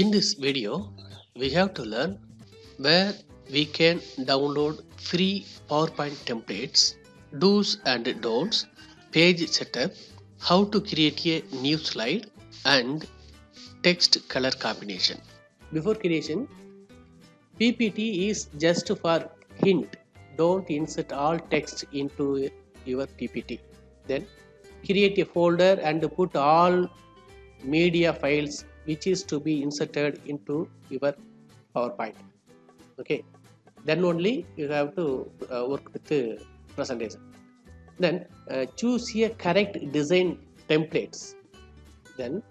In this video, we have to learn where we can download free PowerPoint templates, do's and don'ts, page setup, how to create a new slide and text color combination. Before creation, PPT is just for hint. Don't insert all text into your PPT. Then create a folder and put all media files which is to be inserted into your PowerPoint. Okay, then only you have to uh, work with the presentation. Then uh, choose a correct design templates. Then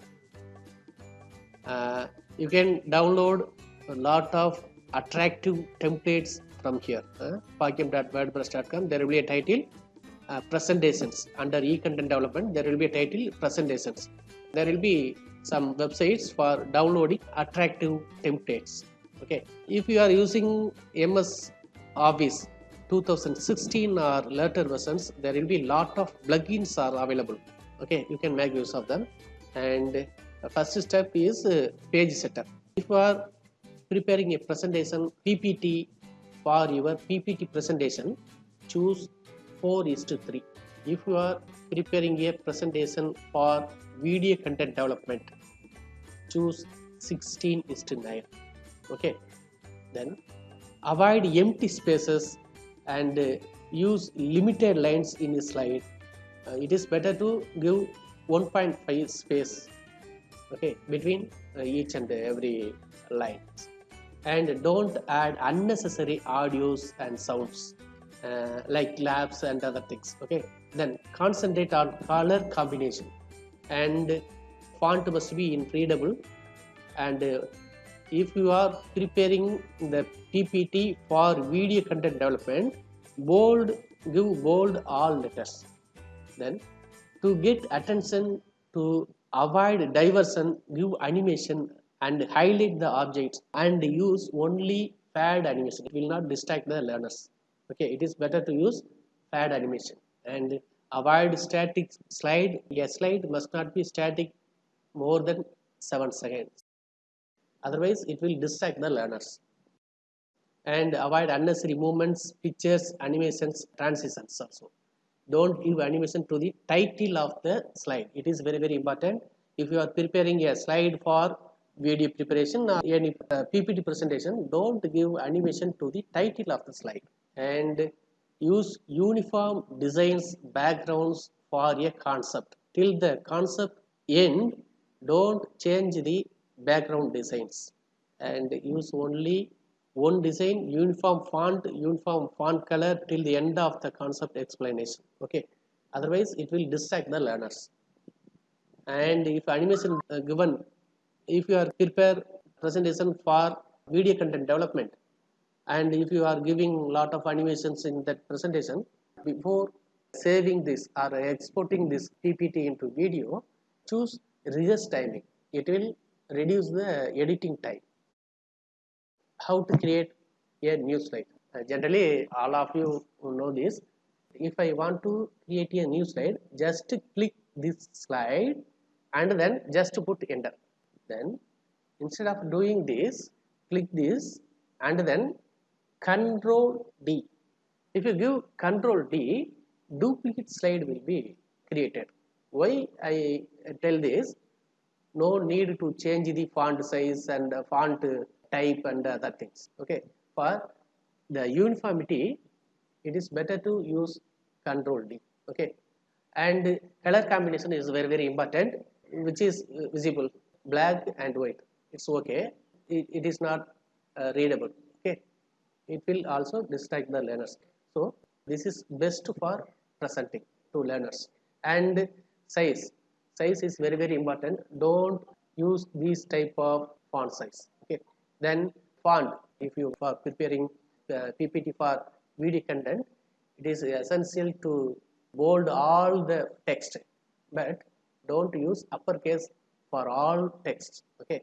uh, you can download a lot of attractive templates from here. Uh. There will be a title uh, presentations under e-content development. There will be a title presentations. There will be some websites for downloading attractive templates. Okay, if you are using MS Office 2016 or later versions, there will be lot of plugins are available. Okay, you can make use of them. And the first step is uh, page setup. If you are preparing a presentation PPT for your PPT presentation, choose 4 is to 3. If you are preparing a presentation for video content development, choose 16 is to 9. Okay, then avoid empty spaces and uh, use limited lines in a slide. Uh, it is better to give 1.5 space okay between uh, each and every line and don't add unnecessary audios and sounds uh, like labs and other things okay? Then concentrate on color combination. And font must be in readable and uh, if you are preparing the ppt for video content development bold give bold all letters. Then to get attention to avoid diversion give animation and highlight the objects and use only pad animation. It will not distract the learners okay it is better to use pad animation. And avoid static slide. A slide must not be static more than 7 seconds. Otherwise it will distract the learners. And avoid unnecessary movements pictures animations transitions also. Don't give animation to the title of the slide. It is very very important. If you are preparing a slide for video preparation or any uh, ppt presentation don't give animation to the title of the slide and use uniform designs backgrounds for a concept. Till the concept end don't change the background designs. And use only one design uniform font uniform font color till the end of the concept explanation. Okay? Otherwise it will distract the learners. And if animation uh, given if you are prepare presentation for video content development and if you are giving a lot of animations in that presentation before saving this or exporting this ppt into video choose rehearse timing. It will reduce the editing time. How to create a new slide. Uh, generally all of you know this if i want to create a new slide just click this slide and then just put enter. Then instead of doing this click this and then control d. If you give control d duplicate slide will be created. Why i tell this? No need to change the font size and font type and other things okay? For the uniformity it is better to use control d okay? And color combination is very very important which is visible black and white. It's okay. It, it is not uh, readable it will also distract the learners. So this is best for presenting to learners. And size. Size is very very important. Don't use this type of font size. Okay. Then font. If you are preparing uh, ppt for video content it is essential to bold all the text. But don't use uppercase for all text. Okay